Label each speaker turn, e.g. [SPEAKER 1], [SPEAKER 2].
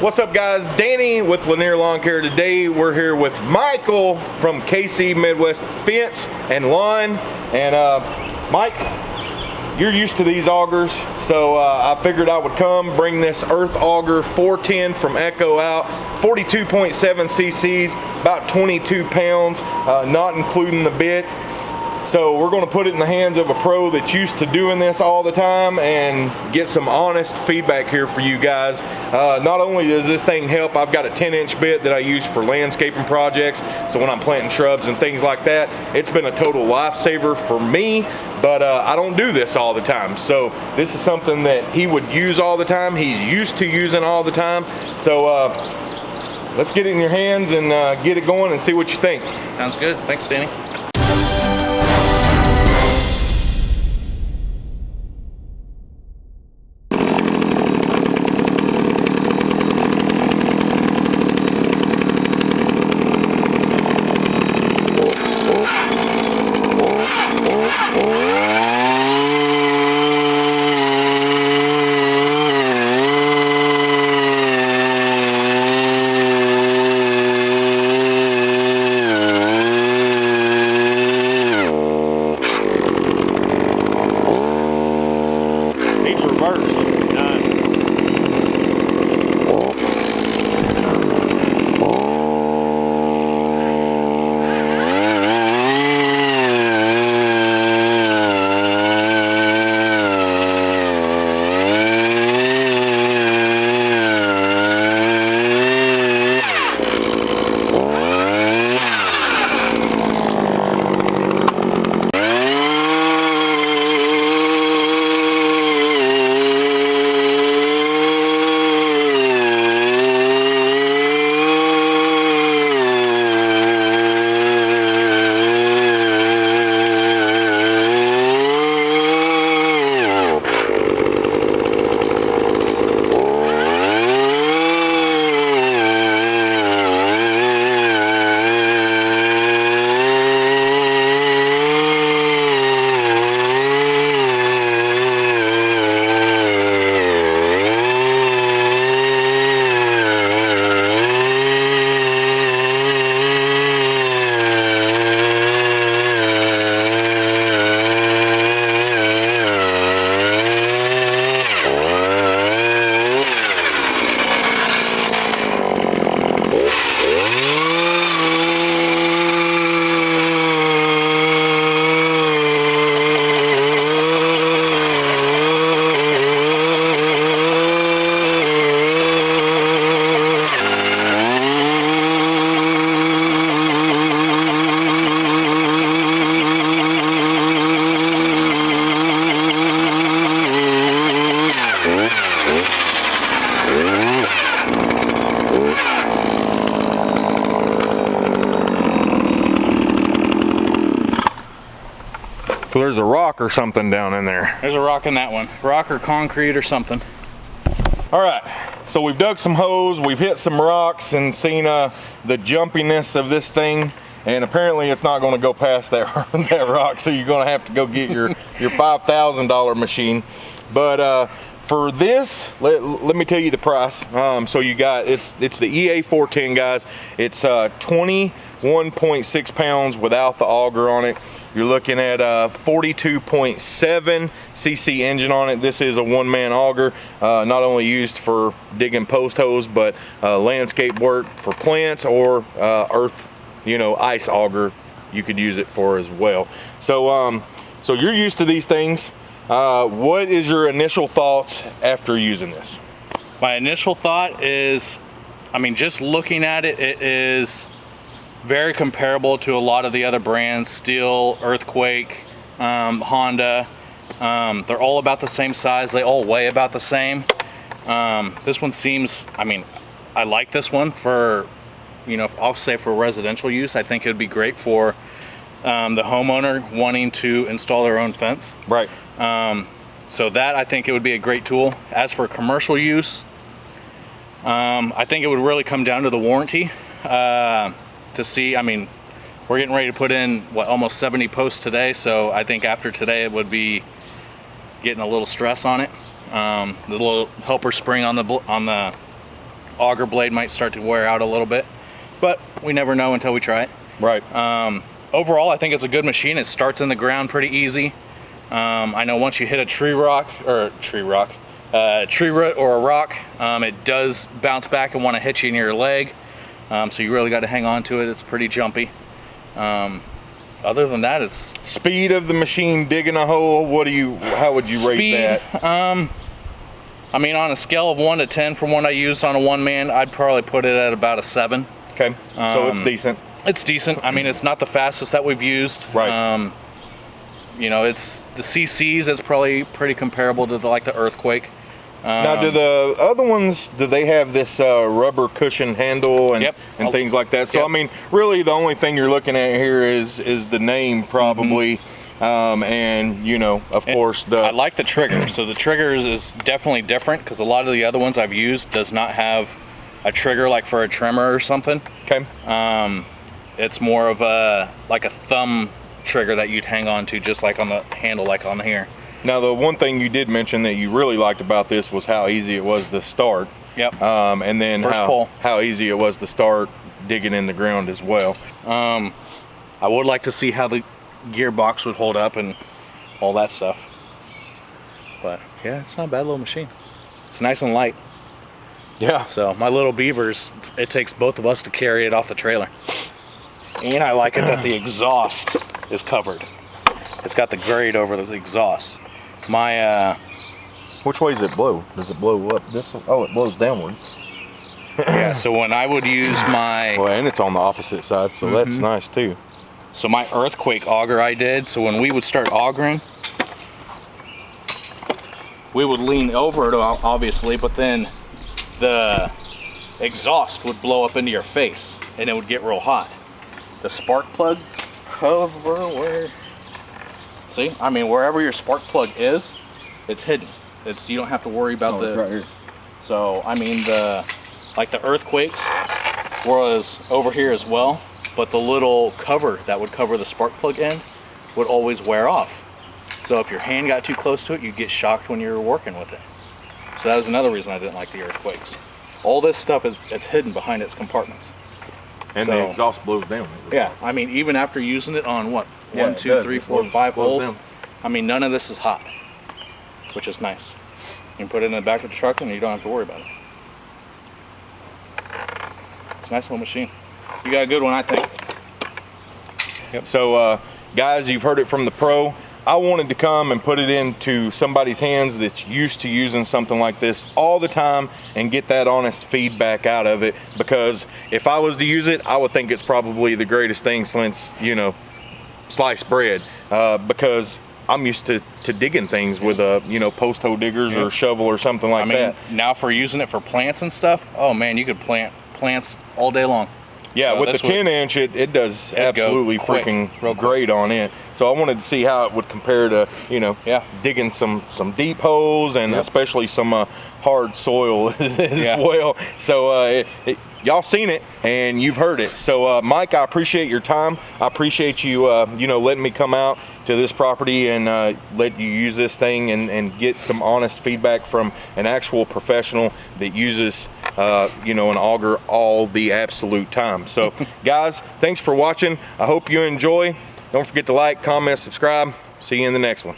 [SPEAKER 1] What's up guys? Danny with Lanier Lawn Care. Today we're here with Michael from KC Midwest Fence and Lawn. And uh, Mike, you're used to these augers, so uh, I figured I would come bring this Earth Auger 410 from Echo out. 42.7 cc's, about 22 pounds, uh, not including the bit. So we're gonna put it in the hands of a pro that's used to doing this all the time and get some honest feedback here for you guys. Uh, not only does this thing help, I've got a 10 inch bit that I use for landscaping projects. So when I'm planting shrubs and things like that, it's been a total lifesaver for me, but uh, I don't do this all the time. So this is something that he would use all the time. He's used to using all the time. So uh, let's get it in your hands and uh, get it going and see what you think.
[SPEAKER 2] Sounds good. Thanks, Danny.
[SPEAKER 1] Needs rock or something down in there.
[SPEAKER 2] There's a rock in that one. Rock or concrete or something.
[SPEAKER 1] All right, so we've dug some holes, we've hit some rocks and seen uh, the jumpiness of this thing. And apparently it's not gonna go past that, that rock, so you're gonna have to go get your, your $5,000 machine. But uh, for this, let, let me tell you the price. Um, so you got, it's, it's the EA410 guys. It's uh, 21.6 pounds without the auger on it. You're looking at a 42.7 cc engine on it. This is a one-man auger, uh, not only used for digging post holes, but uh, landscape work for plants or uh, earth, you know, ice auger. You could use it for as well. So, um, so you're used to these things. Uh, what is your initial thoughts after using this?
[SPEAKER 2] My initial thought is, I mean, just looking at it, it is very comparable to a lot of the other brands, Stihl, Earthquake, um, Honda. Um, they're all about the same size. They all weigh about the same. Um, this one seems, I mean, I like this one for, you know, I'll say for residential use. I think it would be great for um, the homeowner wanting to install their own fence.
[SPEAKER 1] Right.
[SPEAKER 2] Um, so that I think it would be a great tool. As for commercial use, um, I think it would really come down to the warranty uh, to see. I mean, we're getting ready to put in what almost 70 posts today, so I think after today it would be getting a little stress on it. Um, the little helper spring on the on the auger blade might start to wear out a little bit, but we never know until we try it.
[SPEAKER 1] Right.
[SPEAKER 2] Um, overall, I think it's a good machine. It starts in the ground pretty easy. Um, I know once you hit a tree rock or tree rock, uh, tree root or a rock, um, it does bounce back and want to hit you in your leg. Um, so you really got to hang on to it. It's pretty jumpy. Um, other than that, it's
[SPEAKER 1] Speed of the machine digging a hole. What do you? How would you rate that?
[SPEAKER 2] Um, I mean, on a scale of one to ten, from what I used on a one man, I'd probably put it at about a seven.
[SPEAKER 1] Okay. so it's
[SPEAKER 2] um,
[SPEAKER 1] decent.
[SPEAKER 2] It's decent. I mean, it's not the fastest that we've used.
[SPEAKER 1] Right.
[SPEAKER 2] Um, you know, it's the CCs is probably pretty comparable to the, like the earthquake.
[SPEAKER 1] Now, do
[SPEAKER 2] Um,
[SPEAKER 1] the other ones do they have this uh, rubber cushion handle and
[SPEAKER 2] Yep.
[SPEAKER 1] and
[SPEAKER 2] Oh,
[SPEAKER 1] things like that? So
[SPEAKER 2] yep.
[SPEAKER 1] I mean, really, the only thing you're looking at here is is the name probably, um, and you know, of
[SPEAKER 2] And
[SPEAKER 1] course, the
[SPEAKER 2] I like the trigger. So the triggers is definitely different because a lot of the other ones I've used does not have a trigger like for a trimmer or something.
[SPEAKER 1] okay,
[SPEAKER 2] Um, it's more of a like a thumb trigger that you'd hang on to, just like on the handle, like on here.
[SPEAKER 1] Now, the one thing you did mention that you really liked about this was how easy it was to start,
[SPEAKER 2] Yep.
[SPEAKER 1] um, and then
[SPEAKER 2] First
[SPEAKER 1] how,
[SPEAKER 2] pull.
[SPEAKER 1] how easy it was to start digging in the ground as well.
[SPEAKER 2] Um, I would like to see how the gearbox would hold up and all that stuff. But yeah, it's not a bad little machine. It's nice and light.
[SPEAKER 1] Yeah,
[SPEAKER 2] So my little beavers, it takes both of us to carry it off the trailer. And I like it that the exhaust is covered. It's got the grade over the exhaust. My uh,
[SPEAKER 1] which way does it blow? Does it blow up this? Way? Oh, it blows downward.
[SPEAKER 2] yeah. So when I would use my
[SPEAKER 1] Well, and it's on the opposite side, so that's
[SPEAKER 2] Mhm.
[SPEAKER 1] nice too.
[SPEAKER 2] So my earthquake auger I did, so when we would start augering, we would lean over it obviously, but then the exhaust would blow up into your face and it would get real hot. The spark plug cover where see, I mean wherever your spark plug is, it's hidden. It's you don't have to worry about
[SPEAKER 1] Oh,
[SPEAKER 2] the
[SPEAKER 1] it's right here.
[SPEAKER 2] so I mean the like the earthquakes was over here as well, but the little cover that would cover the spark plug end would always wear off. So if your hand got too close to it, you'd get shocked when you were working with it. So that was another reason I didn't like the earthquakes. All this stuff is it's hidden behind its compartments.
[SPEAKER 1] And
[SPEAKER 2] So-
[SPEAKER 1] the exhaust blows down.
[SPEAKER 2] Yeah, I mean even after using it on what
[SPEAKER 1] Yeah,
[SPEAKER 2] one, two, three, four, five holes. I mean none of this is hot, which is nice. You can put it in the back of the truck and you don't have to worry about it. It's a nice little machine. You got a good one, I think. Yep.
[SPEAKER 1] So, uh, guys, you've heard it from the pro. I wanted to come and put it into somebody's hands that's used to using something like this all the time and get that honest feedback out of it. Because if I was to use it, I would think it's probably the greatest thing since, you know, sliced bread. Uh, because I'm used to, to digging things with a, you know, post hole diggers
[SPEAKER 2] Yeah.
[SPEAKER 1] or shovel or something like
[SPEAKER 2] I mean,
[SPEAKER 1] that.
[SPEAKER 2] now for using it for plants and stuff, oh man, you could plant plants all day long.
[SPEAKER 1] Yeah,
[SPEAKER 2] So
[SPEAKER 1] with the
[SPEAKER 2] this would-
[SPEAKER 1] 10 inch, it, it does absolutely
[SPEAKER 2] quick,
[SPEAKER 1] freaking great on it. So I wanted to see how it would compare to, you know,
[SPEAKER 2] Yeah.
[SPEAKER 1] digging some some deep holes and
[SPEAKER 2] Yep.
[SPEAKER 1] especially some uh, hard soil as
[SPEAKER 2] Yeah.
[SPEAKER 1] well. So uh, it, it, y'all seen it and you've heard it. So uh, Mike, I appreciate your time. I appreciate you, uh, you know, letting me come out to this property and uh, let you use this thing and, and get some honest feedback from an actual professional that uses, uh, you know, an auger all the absolute time. So guys, thanks for watching. I hope you enjoy. Don't forget to like, comment, subscribe. See you in the next one.